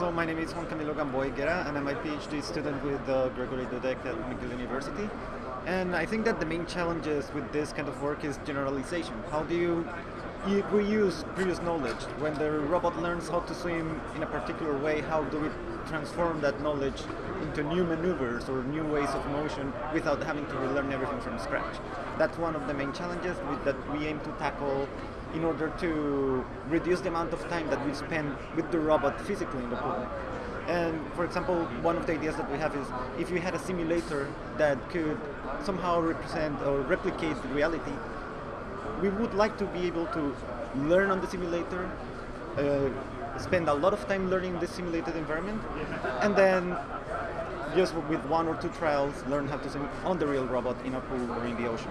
So my name is Juan Camilo Gamboa Higuera, and I'm a PhD student with uh, Gregory Dudek at McGill University. And I think that the main challenges with this kind of work is generalization. How do you, reuse previous knowledge? When the robot learns how to swim in a particular way, how do we transform that knowledge into new maneuvers or new ways of motion without having to relearn everything from scratch? That's one of the main challenges that we aim to tackle in order to reduce the amount of time that we spend with the robot physically in the pool. And for example, one of the ideas that we have is if you had a simulator that could somehow represent or replicate reality, we would like to be able to learn on the simulator, uh, spend a lot of time learning the simulated environment, and then just with one or two trials learn how to swim on the real robot in a pool or in the ocean.